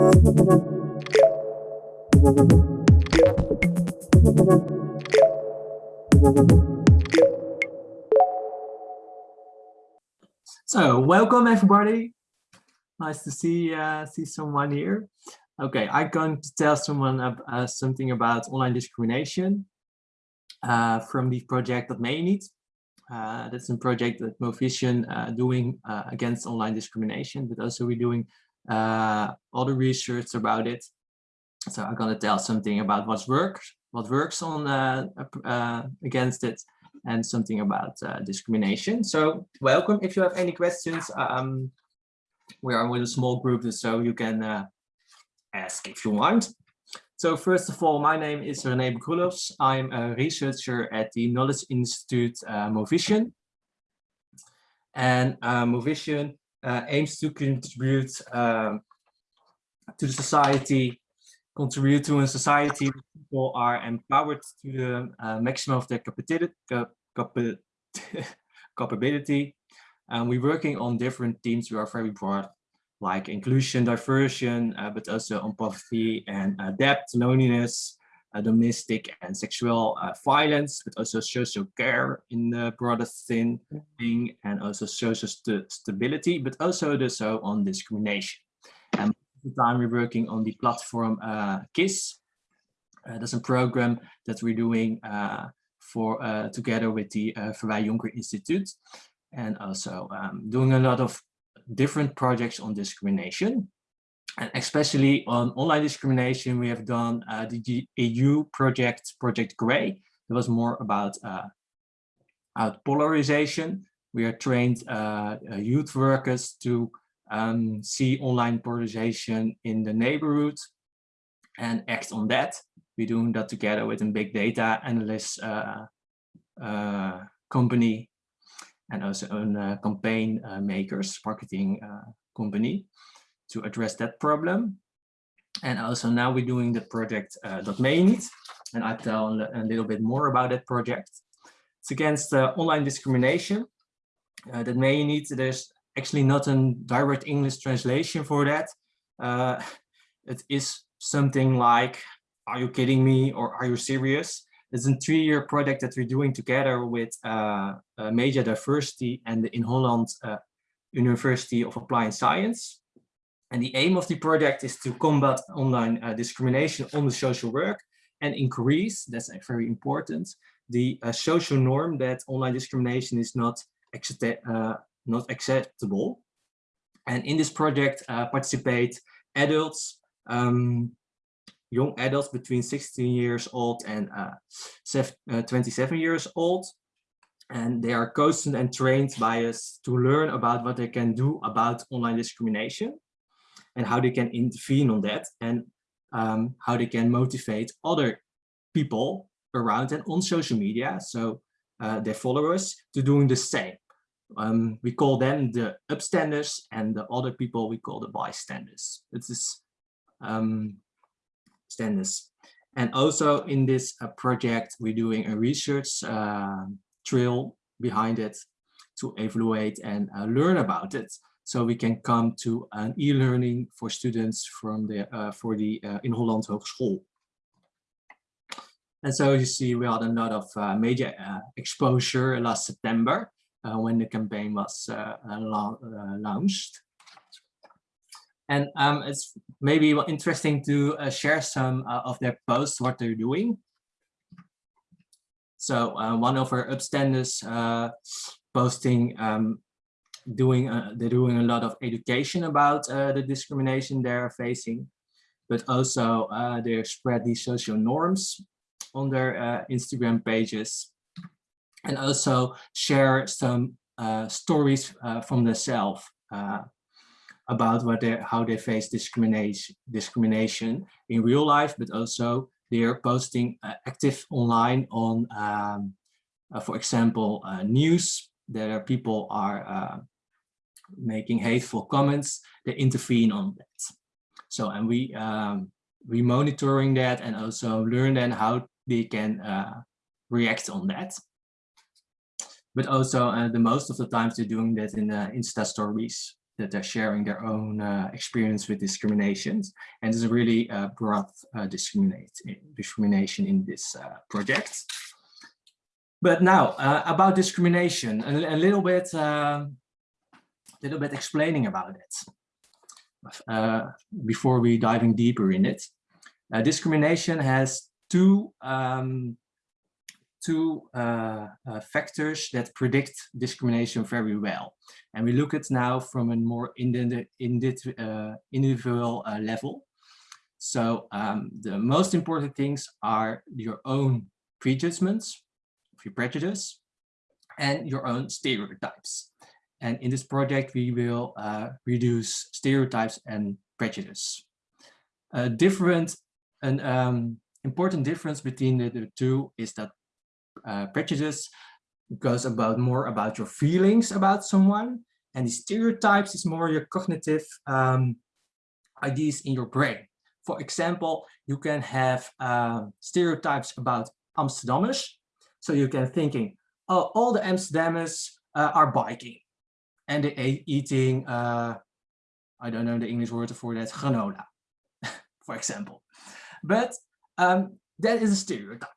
So welcome everybody. Nice to see uh, see someone here. Okay, I'm going to tell someone uh, something about online discrimination uh, from the project that may need. Uh, that's a project that Movisie uh, doing uh, against online discrimination, but also we're doing uh, other research about it. So I'm to tell something about what works, what works on uh, uh, against it, and something about uh, discrimination. So welcome. If you have any questions, um, we are with a small group, so you can uh, ask if you want. So first of all, my name is René Bekrulovs. I'm a researcher at the Knowledge Institute uh, Movisie. And uh, Movisie uh, aims to contribute um, to the society, contribute to a society where people are empowered to the uh, maximum of their capability. And we're working on different themes. We are very broad, like inclusion, diversion, uh, but also on poverty and uh, debt, loneliness, domestic and sexual uh, violence, but also social care in the broader thing, and also social st stability, but also the so on discrimination. And the time we're working on the platform uh, KIS. Uh, that's a program that we're doing for uh, together with the uh, Verwey-Jonker Institute and also um, doing a lot of different projects on discrimination and especially on online discrimination we have done uh, the EU project project gray it was more about uh, out polarization. We are trained uh, uh, youth workers to um, see online polarization in the neighborhood and act on that. We're doing that together with a big data analyst uh, uh, company and also a campaign makers, marketing company to address that problem. And also now we're doing the project uh, .mainit, and I'll tell a little bit more about that project. It's against online discrimination. Uh, that .mainit, there's actually not a direct English translation for that. it is something like are you kidding me or are you serious? It's a three-year project that we're doing together with uh, uh, Media Diversity and the Inholland uh, University of Applied Science. And the aim of the project is to combat online uh, discrimination on the social work and increase, that's very important, the uh, social norm that online discrimination is not, uh, not acceptable. And in this project participate adults, um, young adults between 16 years old and uh, uh, 27 years old. And they are coached and trained by us to learn about what they can do about online discrimination and how they can intervene on that and um, how they can motivate other people around and on social media, so uh, their followers, to doing the same. Um, we call them the upstanders and the other people we call the bystanders. It's this is um, standards. And also in this uh, project, we're doing a research uh, trail behind it to evaluate and uh, learn about it. So we can come to an e-learning for students from the uh, for the uh, Inholland Hogeschool. And so you see we had a lot of uh, major exposure last September when the campaign was launched. And um, it's maybe interesting to uh, share some uh, of their posts, what they're doing. So uh, one of our upstanders uh, posting, um, doing uh, they're doing a lot of education about uh, the discrimination they're facing, but also they spread these social norms on their Instagram pages, and also share some stories from themselves about what they, how they face discrimination, discrimination in real life, but also they're posting uh, active online on, um, uh, for example, uh, news that people are uh, making hateful comments, they intervene on that. So, and we um, we monitoring that and also learn then how they can uh, react on that. But also uh, the most of the times they're doing that in the Insta stories that they're sharing their own uh, experience with discriminations. And there's a really uh, broad uh, discrimination in this uh, project. But now uh, about discrimination, a, a little bit, um, little bit explaining about it uh, before we diving deeper in it. discrimination has two um, two uh, uh, factors that predict discrimination very well. And we look at now from a more in in uh, individual uh, level. So um, the most important things are your own prejudgments, prejudice, and your own stereotypes. And in this project, we will uh, reduce stereotypes and prejudice. A different, an um, important difference between the, the two is that uh, prejudice goes about more about your feelings about someone and the stereotypes is more your cognitive um, ideas in your brain. For example, you can have uh, stereotypes about Amsterdammers. So you can thinking, oh, all the Amsterdamers uh, are biking and they eating, uh, I don't know the English word for that, granola, for example. But um, that is a stereotype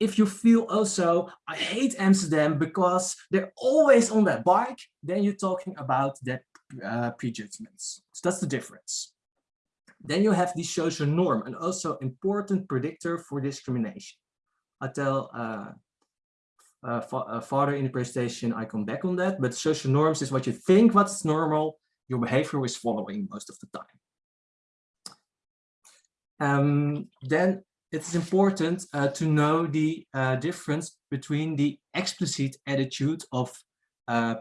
if you feel also, I hate Amsterdam because they're always on that bike, then you're talking about that uh, prejudgments. So that's the difference. Then you have the social norm, and also important predictor for discrimination. I tell uh, uh, uh, father in the presentation, I come back on that, but social norms is what you think what's normal, your behavior is following most of the time. Um, then it's important uh, to know the uh, difference between the explicit attitude of uh,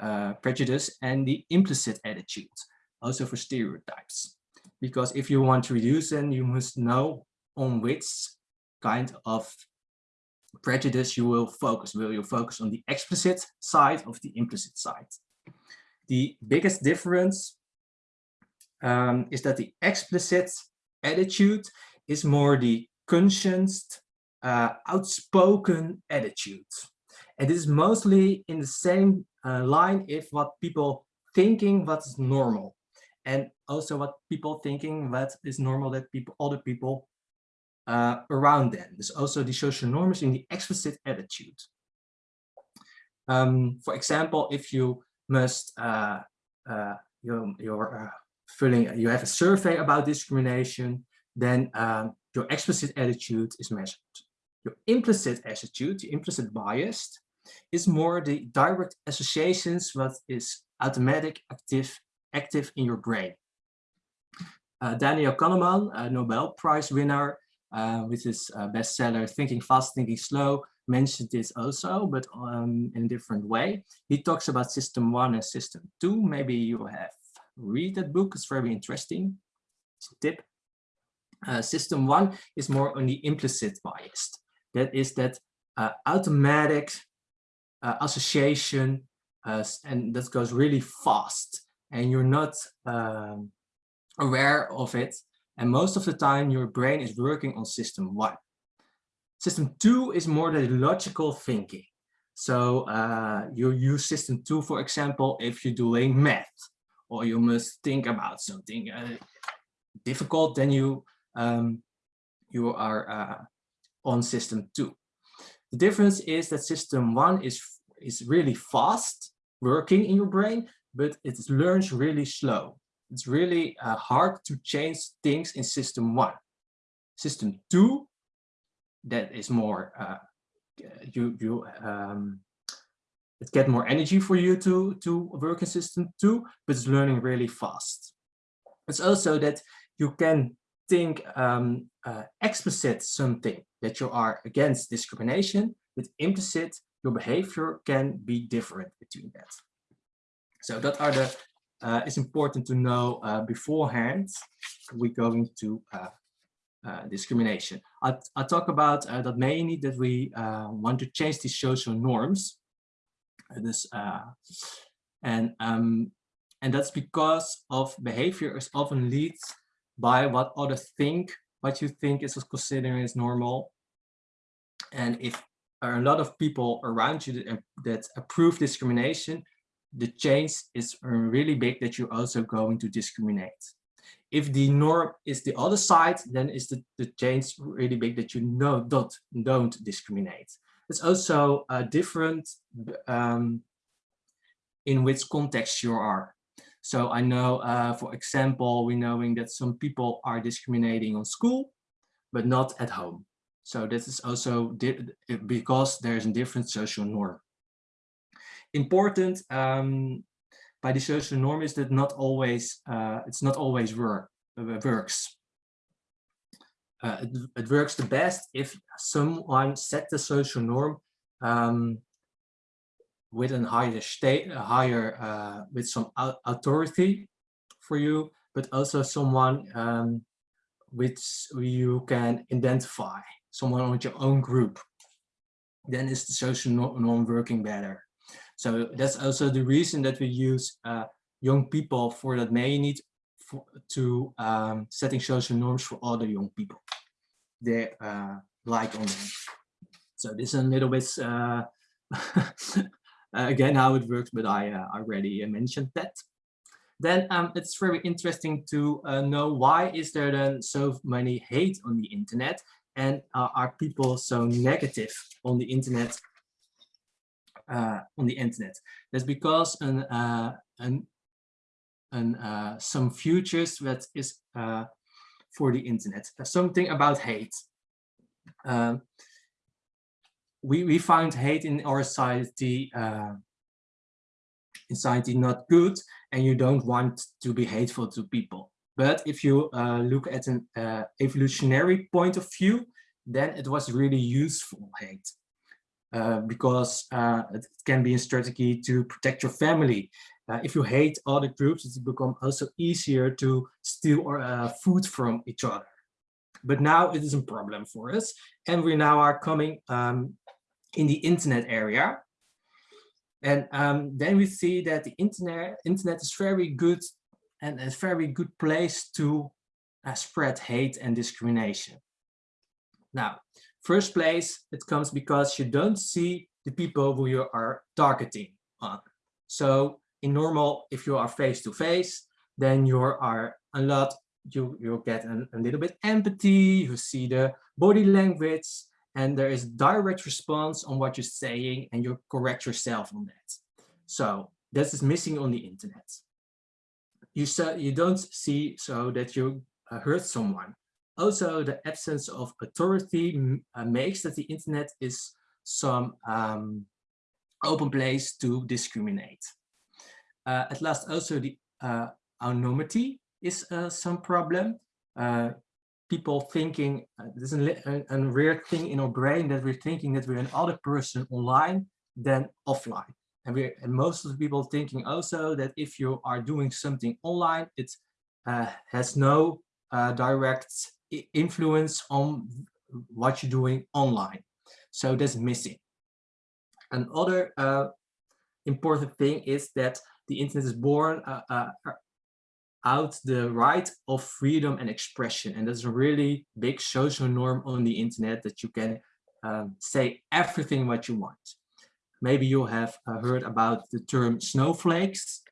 uh, prejudice and the implicit attitude, also for stereotypes. Because if you want to reduce them, you must know on which kind of prejudice you will focus. Will you focus on the explicit side of the implicit side? The biggest difference um, is that the explicit attitude is more the conscious, uh, outspoken attitude. And this is mostly in the same uh, line if what people thinking what's normal and also what people thinking what is normal that people other people uh, around them. There's also the social norms in the explicit attitude. Um, for example, if you must uh, uh, you're, you're uh, filling you have a survey about discrimination, then um, your explicit attitude is measured. Your implicit attitude, the implicit bias, is more the direct associations what is automatic active active in your brain. Uh, Daniel Kahneman, a Nobel Prize winner uh, with his uh, bestseller Thinking Fast, Thinking Slow, mentioned this also, but um, in a different way. He talks about system one and system two. Maybe you have read that book, it's very interesting. It's a tip. Uh, system one is more on the implicit bias. That is that uh, automatic uh, association uh, and that goes really fast and you're not um, aware of it. And most of the time your brain is working on system one. System two is more the logical thinking. So uh, you use system two, for example, if you're doing math or you must think about something uh, difficult, then you um, you are uh, on system two. The difference is that system one is, is really fast working in your brain, but it learns really slow. It's really uh, hard to change things in system one. System two, that is more, uh, you, you um, it get more energy for you to, to work in system two, but it's learning really fast. It's also that you can think um, uh, explicit something that you are against discrimination, with implicit, your behavior can be different between that. So that are the, uh, it's important to know uh, beforehand, we're going to uh, uh, discrimination. I, I talk about uh, that mainly that we want to change these social norms. this, and, um, and that's because of behavior is often leads by what others think, what you think is considered as normal. And if are a lot of people around you that, that approve discrimination, the change is really big that you're also going to discriminate. If the norm is the other side, then is the, the change really big that you know don't, don't discriminate. It's also different um, in which context you are. So I know, uh, for example, we're knowing that some people are discriminating on school, but not at home. So this is also because there's a different social norm. Important um, by the social norm is that not always uh, it's not always work uh, works. Uh, it, it, works the best if someone set the social norm um, with a higher state, a higher uh, with some authority for you, but also someone um, which you can identify, someone with your own group. Then is the social norm working better. So that's also the reason that we use uh, young people for that may need for, to um, setting social norms for other young people. They uh, like on. So this is a little bit uh, Uh, again how it works, but I uh, already mentioned that. Then um, it's very interesting to uh, know why is there then so many hate on the internet and are people so negative on the internet uh, on the internet. That's because an, uh, an, an, uh, some futures that is for the internet. something about hate. Um, we, we find hate in our society uh, in society not good and you don't want to be hateful to people. But if you uh, look at an uh, evolutionary point of view, then it was really useful hate. Uh, because uh, it can be a strategy to protect your family. Uh, if you hate other groups, it's become also easier to steal uh, food from each other. But now it is a problem for us. And we now are coming um, in the internet area. And um, then we see that the internet, internet is very good and a very good place to uh, spread hate and discrimination. Now, first place, it comes because you don't see the people who you are targeting on. So in normal, if you are face to face, then you are a lot, you, you get a, a little bit empathy, you see the body language, and there is direct response on what you're saying and you correct yourself on that. So this is missing on the internet. You, say, you don't see so that you uh, hurt someone. Also, the absence of authority uh, makes that the internet is some um, open place to discriminate. Uh, at last, also the uh, anonymity is uh, some problem. Uh, people thinking, there's a, a, weird thing in our brain that we're thinking that we're another person online than offline. And, we and most of the people thinking also that if you are doing something online, it uh, has no uh, direct influence on what you're doing online. So that's missing. Another uh, important thing is that the internet is born uh, uh, out the right of freedom and expression. And that's a really big social norm on the internet that you can um, say everything what you want. Maybe you have uh, heard about the term snowflakes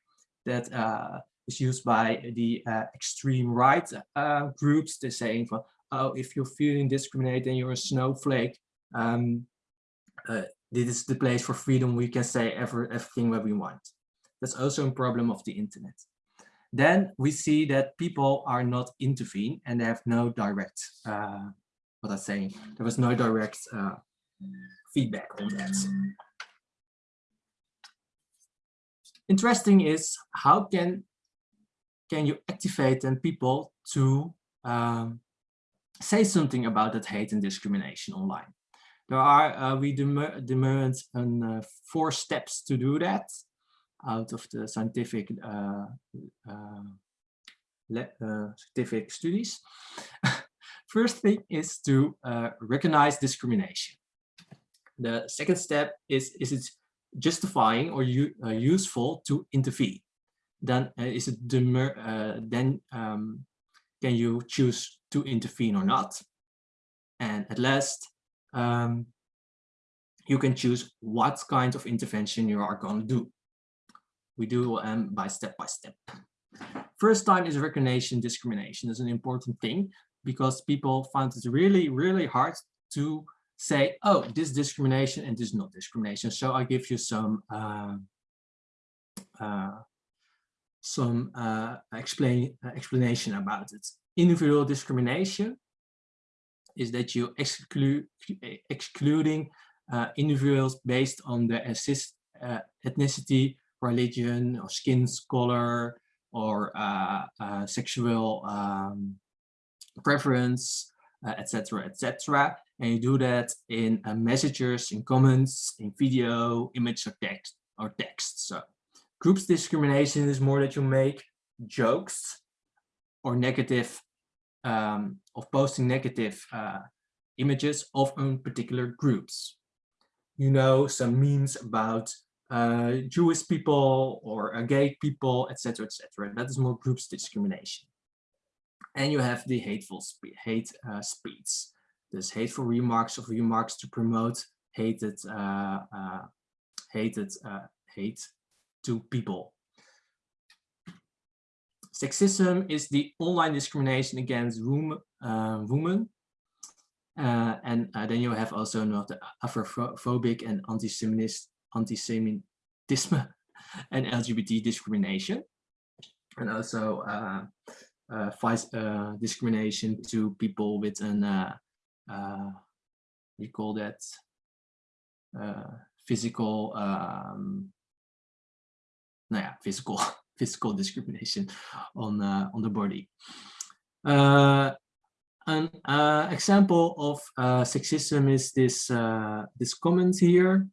that uh, is used by the uh, extreme right uh, groups. They're saying, well, oh, if you're feeling discriminated and you're a snowflake, um, uh, this is the place for freedom. We can say every, everything what we want. That's also a problem of the internet then we see that people are not intervene and they have no direct, uh, what I'm saying, there was no direct uh, feedback on that. Interesting is how can can you activate then people to um, say something about that hate and discrimination online? There are, uh, we demand uh, four steps to do that out of the scientific uh, uh, uh scientific studies. First thing is to uh, recognize discrimination. The second step is, is it justifying or useful to intervene? Then is it then um, can you choose to intervene or not? And at last, um, you can choose what kind of intervention you are going to do. we do um, by step by step. First time is recognition discrimination is an important thing because people find it really, really hard to say, oh, this discrimination and this not discrimination. So I give you some uh, uh, some uh, explain uh, explanation about it. Individual discrimination is that you exclude excluding uh, individuals based on their uh, ethnicity, religion, or skin color, or sexual um, preference, etc., etc. And you do that in uh, messages, in comments, in video, image, or text, or text. So groups discrimination is more that you make jokes or negative, um, of posting negative uh, images of own particular groups. You know, some memes about uh, Jewish people or uh, gay people, etc., etc. That is more groups discrimination. And you have the hateful spe hate uh, speech. There's hateful remarks of remarks to promote hated, uh, uh, hated uh, hate to people. Sexism is the online discrimination against women. Uh, women. Uh, and uh, then you have also not the Afrophobic and anti-Semitism anti and LGBT discrimination. And also uh, vice, uh, discrimination to people with an, uh, uh, you call that, uh, physical, um, ja, physical, physical discrimination on, uh, on the body. Uh, an uh, example of uh, sexism is this uh, this comment here.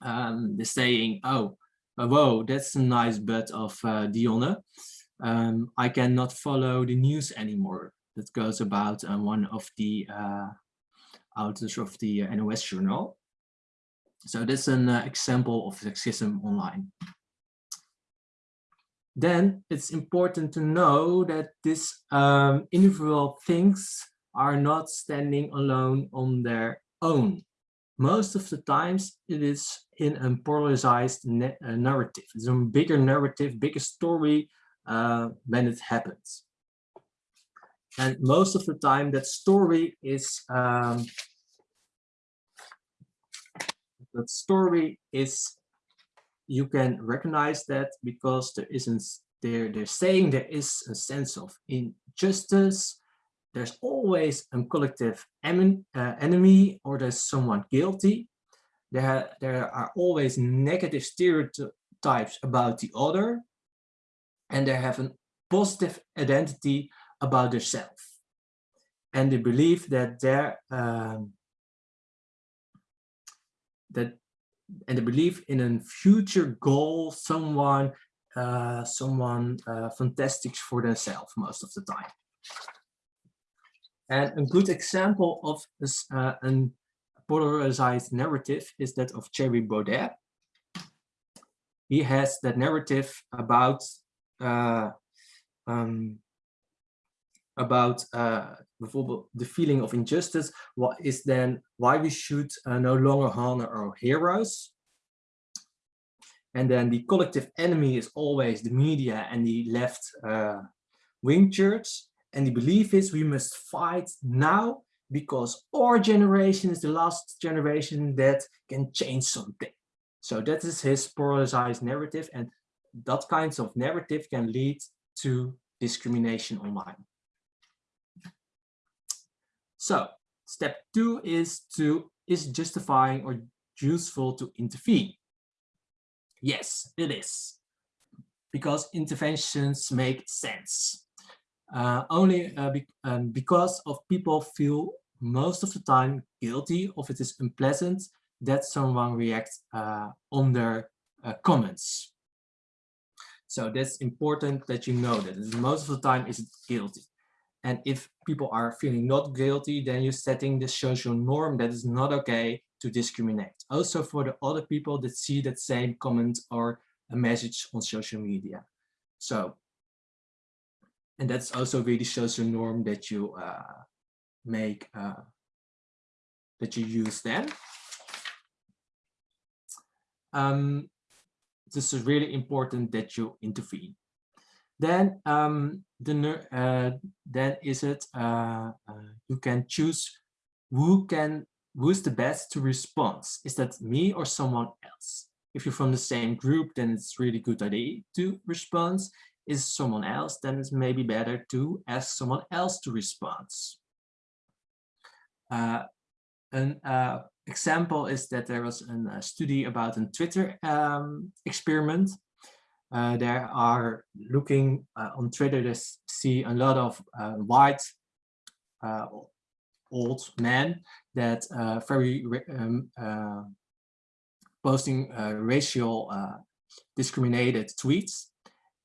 Um, the saying, "Oh, uh, whoa, that's a nice butt of uh, Dionne." um, I cannot follow the news anymore. That goes about um, one of the uh, authors of the uh, NOS journal. So that's an uh, example of sexism online. Then it's important to know that these um, individual things are not standing alone on their own. Most of the times it is in a polarized narrative. It's a bigger narrative, bigger story uh, when it happens. And most of the time that story is, um, that story is, you can recognize that because there isn't, they're, they're saying there is a sense of injustice, there's always a collective uh, enemy or there's someone guilty. There, there are always negative stereotypes about the other and they have a positive identity about themselves. And they believe that their um, that and the belief in a future goal, someone uh, someone uh, fantastic for themselves most of the time. And a good example of this, uh, a polarized narrative is that of Thierry Baudet. He has that narrative about uh, um, about uh, the feeling of injustice, what is then why we should uh, no longer honor our heroes. And then the collective enemy is always the media and the left uh, wing church. And the belief is we must fight now because our generation is the last generation that can change something. So that is his polarized narrative. And that kinds of narrative can lead to discrimination online. So step two is to is justifying or useful to intervene. Yes, it is because interventions make sense. Uh, only uh, be, um, because of people feel most of the time guilty of it is unpleasant that someone reacts uh, on their uh, comments. So that's important that you know that most of the time is guilty. And if people are feeling not guilty, then you're setting the social norm that is not okay to discriminate. Also for the other people that see that same comment or a message on social media. So, and that's also really social norm that you uh, make, uh, that you use then. Um, this is really important that you intervene. Then um, the uh, then is it uh, uh, you can choose who can who's the best to respond. Is that me or someone else? If you're from the same group, then it's really good idea to respond. Is someone else, then it's maybe better to ask someone else to respond. Uh, an uh, example is that there was a uh, study about a Twitter um, experiment. Uh, there are looking uh, on Twitter, they see a lot of uh, white uh, old men that very um, posting racial discriminated tweets.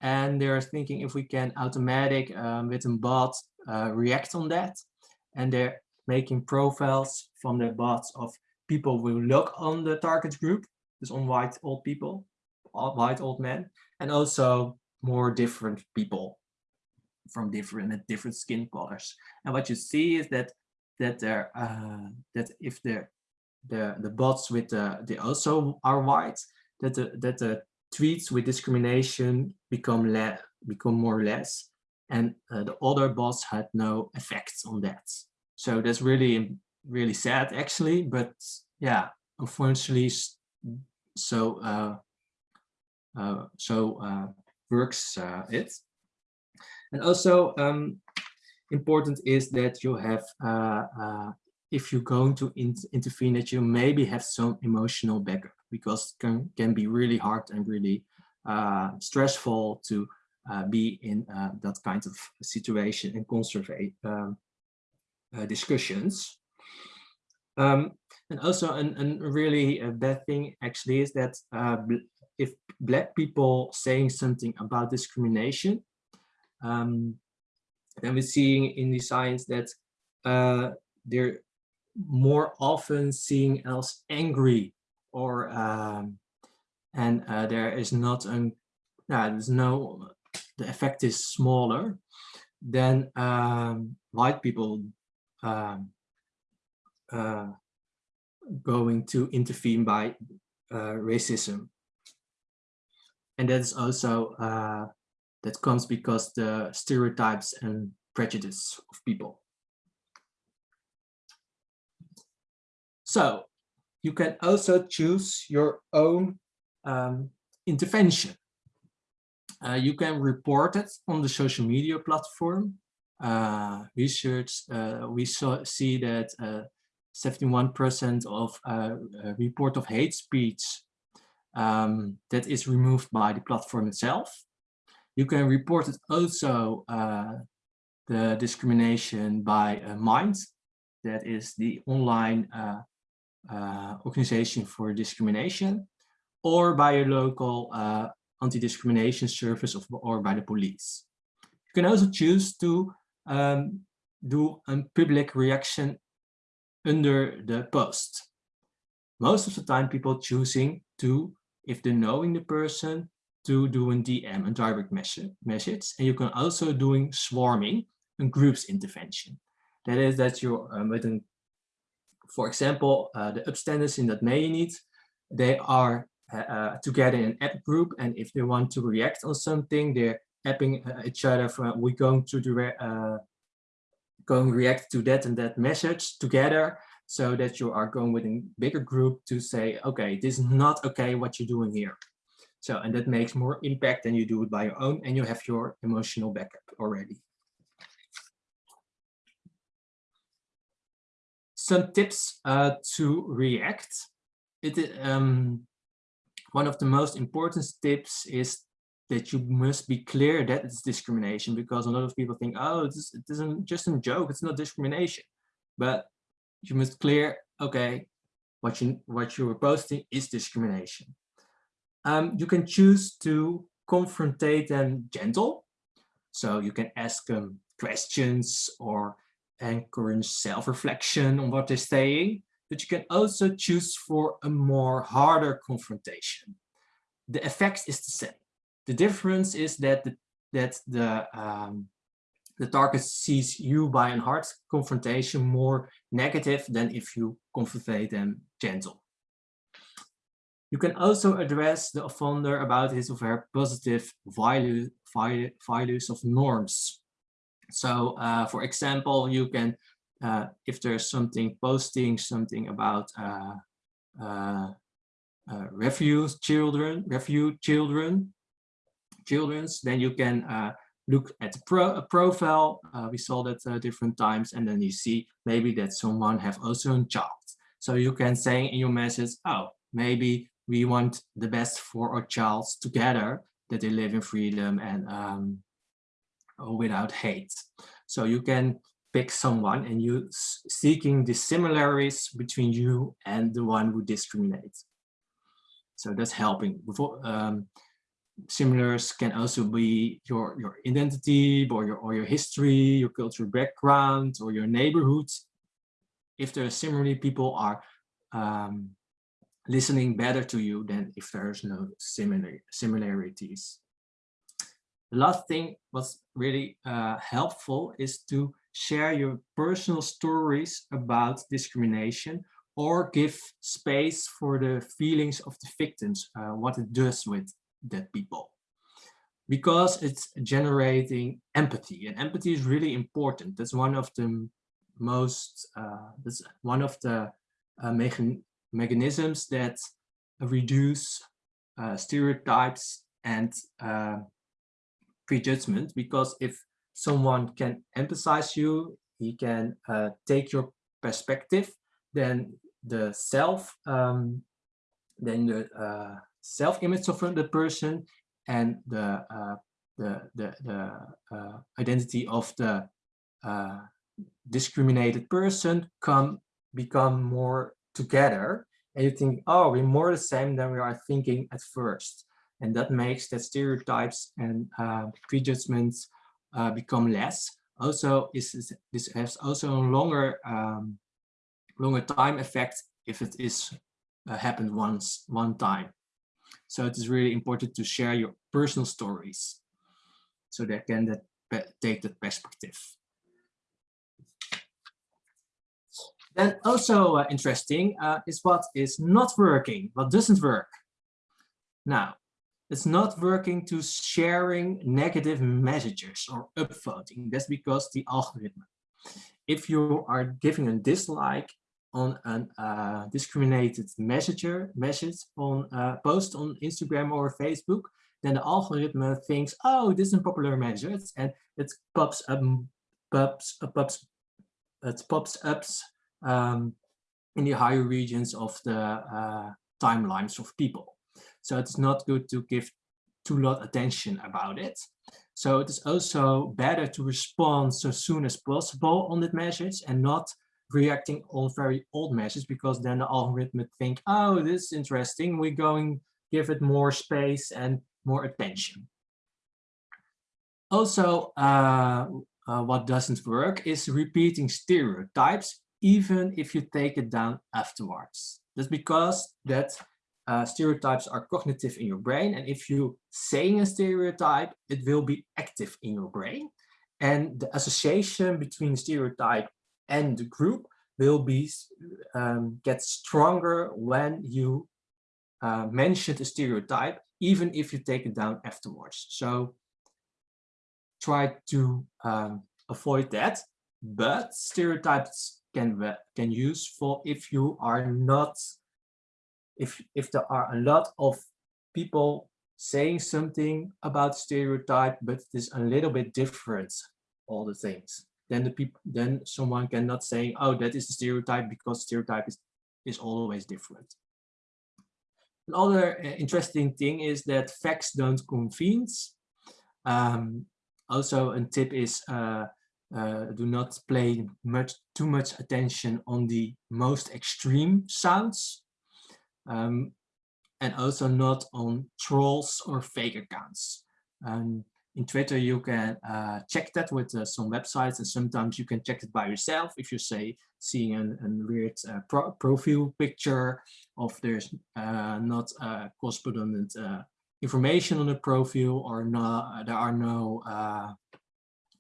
And they're thinking if we can automatic um, with a bot react on that. And they're making profiles from the bots of people who look on the target group, just on white old people, white old men, and also more different people from different different skin colors. And what you see is that that there uh, that if the the the bots with the they also are white, that the that the tweets with discrimination become less become more or less, and uh, the other bots had no effects on that. So that's really, really sad actually, but yeah, unfortunately, so uh, so uh, works uh, it. And also um, important is that you have, uh, uh, if you're going to in intervene, that you maybe have some emotional backup because can, can be really hard and really stressful to be in that kind of situation and conserve um, uh, discussions. Um, and also a really uh, bad thing actually is that uh, if black people saying something about discrimination, um, then we're seeing in the science that uh, they're more often seen as angry or um, and uh, there is not an yeah, there's no the effect is smaller than um, white people um, uh, going to intervene by uh, racism. And that is also, uh, that comes because the stereotypes and prejudice of people. So you can also choose your own um, intervention. Uh, you can report it on the social media platform uh, research, uh, we saw, see that 71% uh, of uh, report of hate speech um, that is removed by the platform itself. You can report it also the discrimination by Mind, that is the online uh, uh, organization for discrimination, or by a local uh, anti-discrimination service of, or by the police. You can also choose to um, do a public reaction under the post. Most of the time people choosing to, if they're knowing the person, to doing DM, a direct message. And you can also doing swarming, and groups intervention. That is that you're um, with an, for example, uh, the upstanders in that may need, they are uh, uh, together in an app group. And if they want to react on something, they're apping uh, each other from we're going to do uh, going react to that and that message together so that you are going with a bigger group to say okay this is not okay what you're doing here. So and that makes more impact than you do it by your own and you have your emotional backup already. Some tips uh, to react. It um, one of the most important tips is that you must be clear that it's discrimination because a lot of people think, oh, it isn't just a joke, it's not discrimination. But you must clear, okay, what you what you are posting is discrimination. Um, you can choose to confrontate them gentle. So you can ask them questions or encourage self-reflection on what they're saying, but you can also choose for a more harder confrontation. The effect is the same. The difference is that the, that the um, the target sees you by a hard confrontation more negative than if you confront them gentle. You can also address the offender about his or her positive value, values of norms. So uh, for example, you can, uh, if there's something posting something about uh, uh, uh children, refugee children, children's, then you can uh, look at the pro a profile. we saw that different times, and then you see maybe that someone have also a child. So you can say in your message, oh, maybe we want the best for our child together, that they live in freedom and um, without hate. So you can pick someone and you seeking the similarities between you and the one who discriminates. So that's helping. Before, um, similars can also be your your identity or your or your history, your cultural background, or your neighborhood. If there are similarly people are um, listening better to you than if there's no similar similarities. The last thing what's really uh, helpful is to share your personal stories about discrimination or give space for the feelings of the victims, uh, what it does with that people. Because it's generating empathy and empathy is really important. That's one of the most, uh, that's one of the uh, mechanisms that reduce uh, stereotypes and uh, prejudgment because if someone can emphasize you, he can uh, take your perspective, then the self, um, then the uh, self-image of the person and the uh, the the, the uh, identity of the discriminated person come become more together and you think, oh, we're more the same than we are thinking at first. And that makes that stereotypes and uh, prejudgments uh, become less. Also, is, this has also a longer, um, longer time effect if it is uh, happened once, one time. So it is really important to share your personal stories so they can that, take that perspective. Then also uh, interesting uh, is what is not working, what doesn't work. Now, it's not working to sharing negative messages or upvoting. That's because the algorithm. If you are giving a dislike on a uh, discriminated messenger message on uh, post on Instagram or Facebook, then the algorithm thinks, oh, this is a popular message, and it pops up, pops, uh, pops, it pops up um, in the higher regions of the uh, timelines of people. So it's not good to give too lot attention about it. So it is also better to respond so soon as possible on that message and not reacting on very old message because then the algorithm think, oh, this is interesting. We're going give it more space and more attention. Also, uh, uh, what doesn't work is repeating stereotypes even if you take it down afterwards. That's because that uh, stereotypes are cognitive in your brain. And if you saying a stereotype, it will be active in your brain. And the association between stereotype and the group will be um, get stronger when you uh, mention the stereotype, even if you take it down afterwards. So try to um, avoid that. But stereotypes can can use for if you are not if if there are a lot of people saying something about stereotype but it is a little bit different all the things then the people then someone cannot say oh that is a stereotype because stereotype is is always different another uh, interesting thing is that facts don't convince um, also a tip is uh, uh, do not play much too much attention on the most extreme sounds um, and also not on trolls or fake accounts. Um, in Twitter, you can uh, check that with uh, some websites and sometimes you can check it by yourself if you say seeing a weird uh, pro profile picture of there's uh, not correspondent information on the profile or not, there are no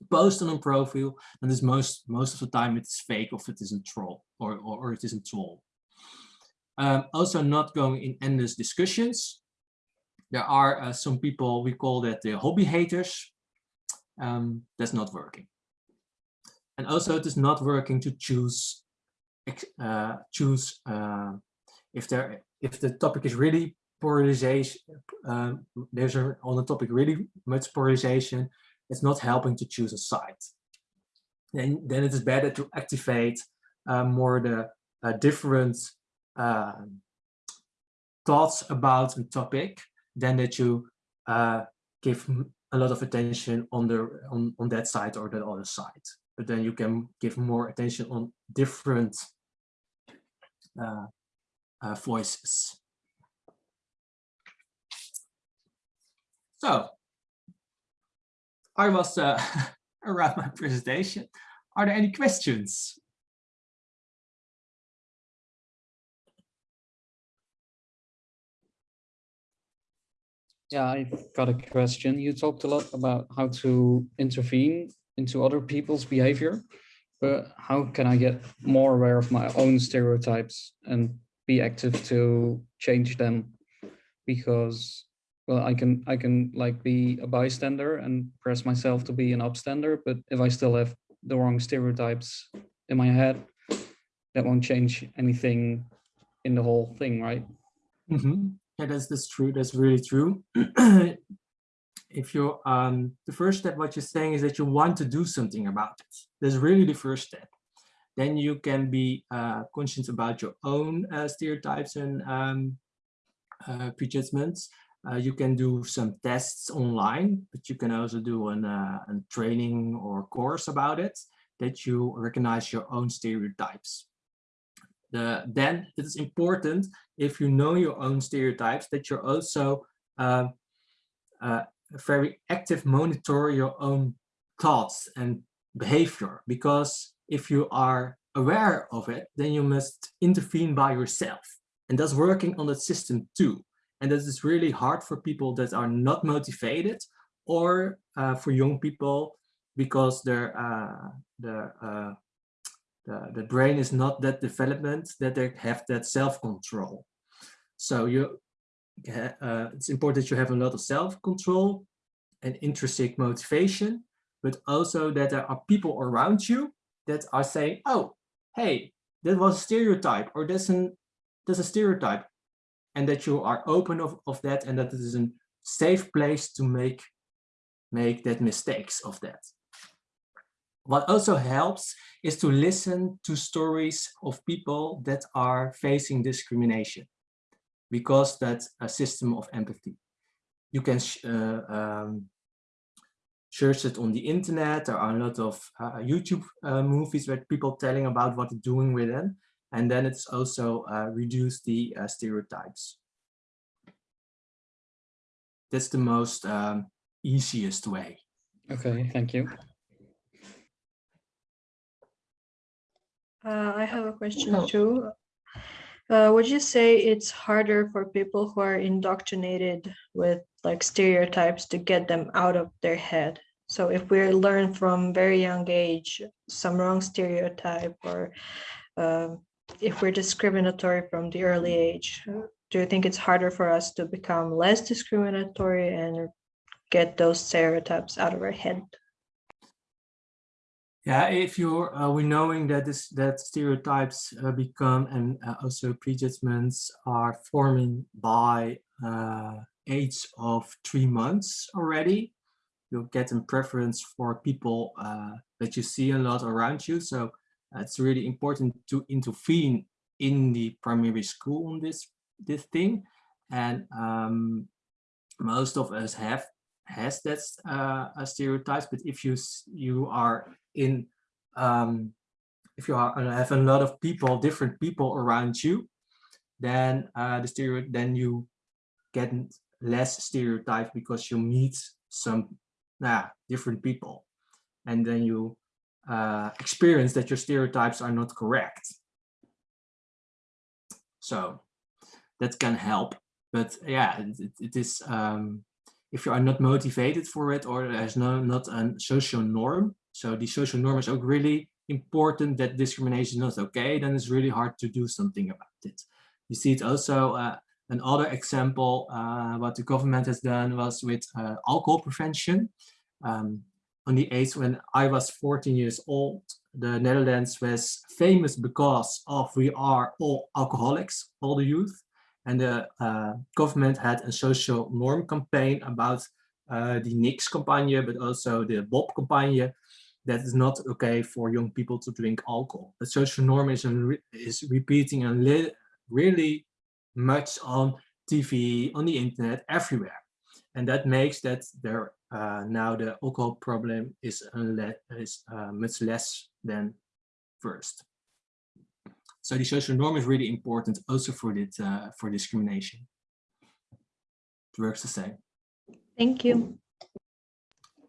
post on a profile, and this most most of the time it's fake or it isn't troll or, or, or it isn't troll. Um, also not going in endless discussions. There are uh, some people, we call that the hobby haters. Um, that's not working. And also it is not working to choose, uh, choose uh, if there if the topic is really polarization, uh, there's a, on the topic really much polarization, it's not helping to choose a side. Then, then it is better to activate uh, more the uh, different uh, thoughts about a topic than that you uh, give a lot of attention on the on, on that side or the other side. But then you can give more attention on different uh, uh, voices. So I was uh, around my presentation. Are there any questions? Yeah, I've got a question. You talked a lot about how to intervene into other people's behavior, but how can I get more aware of my own stereotypes and be active to change them? Because, well, I can I can like be a bystander and press myself to be an upstander, but if I still have the wrong stereotypes in my head, that won't change anything in the whole thing, right? Mm -hmm. Yeah, that's, that's true. That's really true. if you um the first step what you're saying is that you want to do something about it that's really the first step then you can be uh conscious about your own uh, stereotypes and um uh, prejudgments uh, you can do some tests online but you can also do an uh, a training or course about it that you recognize your own stereotypes the, then it is important if you know your own stereotypes that you're also uh, uh, very active monitor your own thoughts and behavior. Because if you are aware of it then you must intervene by yourself. And that's working on that system too. And that is really hard for people that are not motivated or uh, for young people because their uh, the uh, the, the brain is not that development that they have that self-control. So you, uh, it's important that you have a lot of self-control and intrinsic motivation, but also that there are people around you that are saying, oh, hey, that was a stereotype or that's, an, that's a stereotype. And that you are open of, of that and that it is a safe place to make, make that mistakes of that. What also helps is to listen to stories of people that are facing discrimination because that's a system of empathy. You can uh, um, search it on the internet. There are a lot of uh, YouTube uh, movies with people telling about what they're doing with them. And then it's also uh, reduce the uh, stereotypes. That's the most um, easiest way. Okay, thank you. Uh, I have a question oh. too. Uh, would you say it's harder for people who are indoctrinated with like stereotypes to get them out of their head? So if we learn from very young age some wrong stereotype or uh, if we're discriminatory from the early age, do you think it's harder for us to become less discriminatory and get those stereotypes out of our head? Yeah, if you're uh, we knowing that this that stereotypes uh, become and uh, also prejudgments are forming by uh, age of three months already, you'll get a preference for people uh, that you see a lot around you. So it's really important to intervene in the primary school on this this thing, and um, most of us have has that uh, stereotypes. But if you you are in um, if you have a lot of people, different people around you, then uh, the stereo then you get less stereotype because you meet some different people, and then you uh, experience that your stereotypes are not correct. So that can help, but yeah, it, it is um, if you are not motivated for it or there's no not a social norm, so the social norm is ook really important that discrimination is not okay, then it's really hard to do something about it. You see it also, uh, another example, uh, what the government has done was with uh, alcohol prevention. Um, on the age when I was 14 years old, the Netherlands was famous because of we are all alcoholics, all the youth. And the uh, government had a social norm campaign about uh, the Nix campagne, but also the Bob campagne, that is not okay for young people to drink alcohol. The social norm is, re is repeating and really much on TV, on the internet, everywhere. And that makes that there uh, now the alcohol problem is, is uh, much less than first. So the social norm is really important also for it uh, for discrimination. It works the same. Thank you.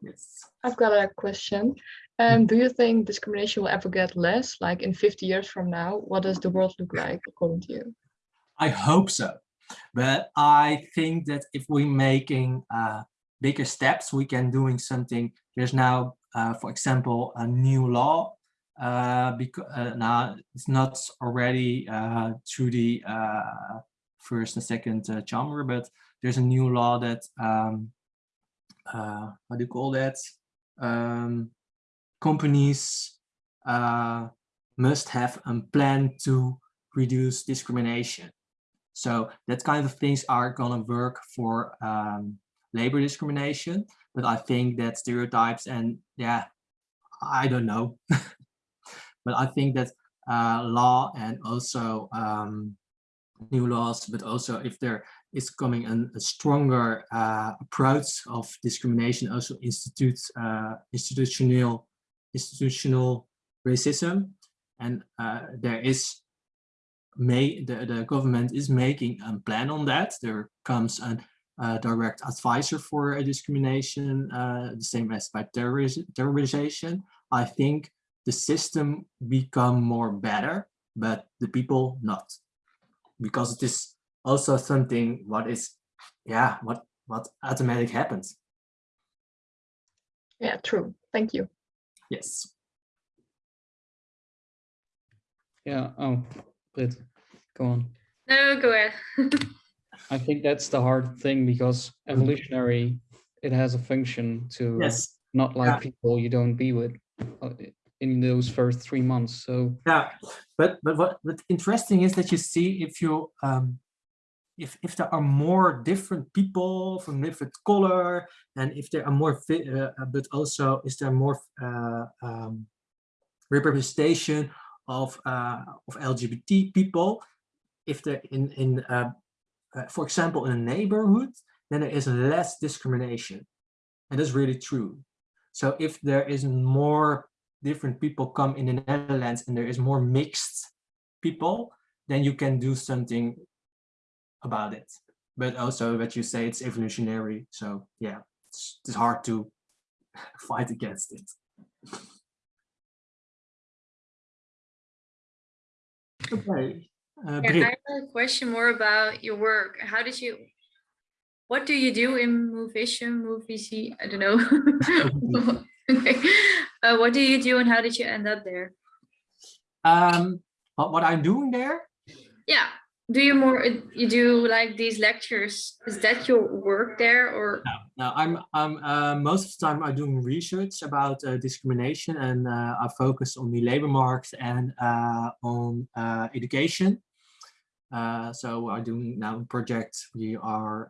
Yes. I've got a question. Um, do you think discrimination will ever get less? Like in 50 years from now, what does the world look like according to you? I hope so. But I think that if we're making uh, bigger steps, we can doing something. There's now, uh, for example, a new law. Uh, because uh, now it's not already uh, through the uh, first and second chamber, but there's a new law that um, how do you call that? Um, companies uh, must have a plan to reduce discrimination. So that kind of things are going to work for um, labor discrimination. But I think that stereotypes and yeah, I don't know. but I think that uh, law and also um, new laws, but also if there is coming an, a stronger uh, approach of discrimination, also institutes uh, institutional institutional racism, and uh, there is may the, the government is making a plan on that. There comes a uh, direct advisor for a discrimination, uh, the same as by terrorization. I think the system become more better, but the people not, because it is also something what is, yeah, what what automatic happens. Yeah, true. Thank you. Yes. Yeah. Oh, Britt, go on. No, go ahead. I think that's the hard thing because evolutionary, it has a function to Yes. not like Yeah. people you don't be with uh, in those first three months. So Yeah, but but what what interesting is that you see if you um if if there are more different people from different color and if there are more uh, but also is there more uh, um, representation of uh, of LGBT people if they're in in uh, uh, for example in a neighborhood then there is less discrimination. And that's really true. So if there is more different people come in the Netherlands and there is more mixed people, then you can do something about it. But also what you say, it's evolutionary. So yeah, it's, it's hard to fight against it. Okay. Uh, Yeah, I have a question more about your work. How did you, what do you do in Movision, Movies? I don't know. Okay. Uh, what do you do and how did you end up there? um, but what I'm doing there. Do you more, you do like these lectures? Is that your work there or? no, no I'm, I'm uh, most of the time I'm doing research about uh, discrimination and uh, I focus on the labor market and uh, on uh, education. Uh, so I'm doing now a project. We are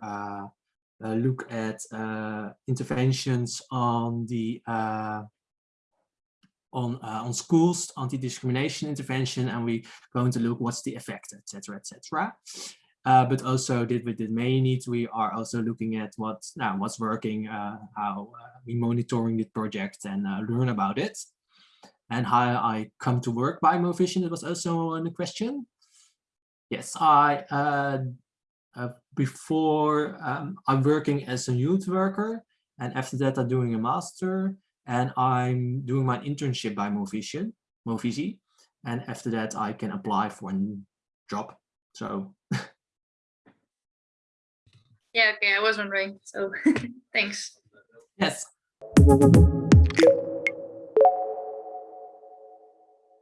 look at interventions on the on uh, on schools, anti-discrimination intervention, and we're going to look what's the effect, etc., etc. Uh, but also did with the main needs, we are also looking at what's now what's working, uh, how uh, we monitoring the project and uh, learn about it, and how I come to work by Movisie. It was also a question. Yes, I uh, uh, before um, I'm working as a youth worker, and after that I'm doing a master, and I'm doing my internship by Movisie, Movisie, and after that I can apply for a job. So Yeah, okay, I was wondering. So thanks. yes.